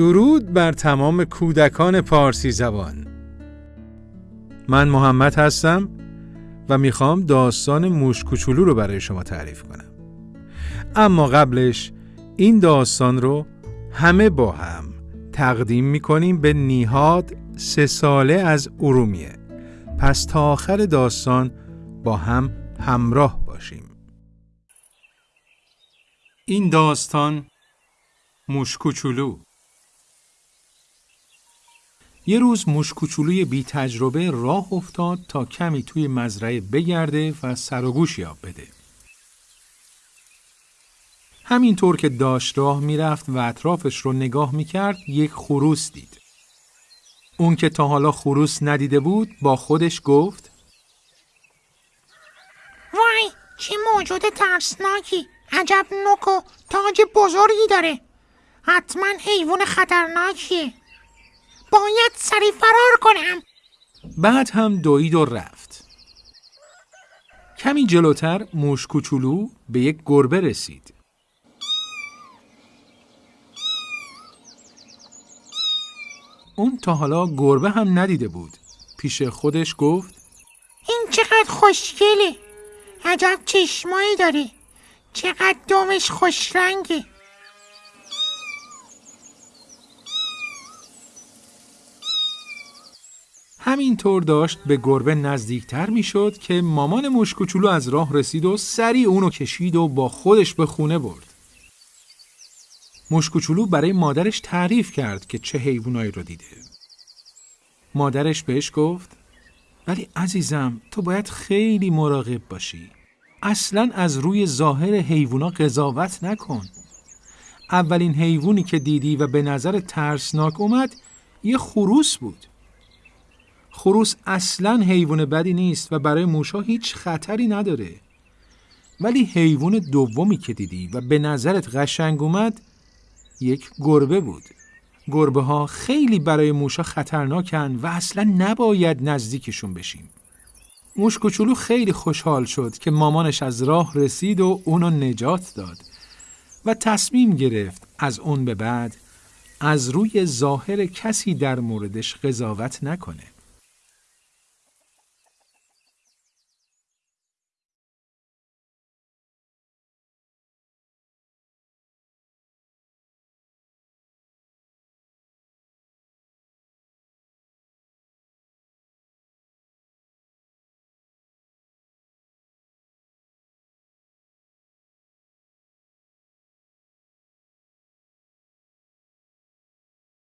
درود بر تمام کودکان پارسی زبان. من محمد هستم و می‌خوام داستان موش کوچولو رو برای شما تعریف کنم. اما قبلش این داستان رو همه با هم تقدیم می‌کنیم به نیهاد سه ساله از ارومیه. پس تا آخر داستان با هم همراه باشیم. این داستان موش کوچولو. یه روز موش کوچولوی بی تجربه راه افتاد تا کمی توی مزرعه بگرده و سر و گوش یاب بده. همینطور که داشت راه می‌رفت و اطرافش رو نگاه می‌کرد یک خروس دید. اون که تا حالا خروس ندیده بود با خودش گفت وای چه موجود ترسناکی عجب نوک و تاج بزرگی داره حتما حیوان خطرناکیه باید سری فرار کنم بعد هم دوید و رفت. کمی جلوتر موش کوچولو به یک گربه رسید. اون تا حالا گربه هم ندیده بود. پیش خودش گفت این چقدر خوشگله عجب چشمایی داره چقدر دومش خوش همینطور داشت به گربه نزدیکتر می‌شد که مامان موش کوچولو از راه رسید و سریع اونو کشید و با خودش به خونه برد. موش کوچولو برای مادرش تعریف کرد که چه حیوانایی رو دیده. مادرش بهش گفت ولی عزیزم تو باید خیلی مراقب باشی. اصلا از روی ظاهر حیوونا قضاوت نکن. اولین حیوانی که دیدی و به نظر ترسناک اومد یه خروس بود. خروس اصلا حیوان بدی نیست و برای موشا هیچ خطری نداره. ولی حیوان دومی که دیدی و به نظرت قشنگ اومد یک گربه بود. گربه ها خیلی برای موشا خطرناکن و اصلا نباید نزدیکشون بشیم. موش کوچولو خیلی خوشحال شد که مامانش از راه رسید و اونو نجات داد و تصمیم گرفت از اون به بعد از روی ظاهر کسی در موردش قضاوت نکنه.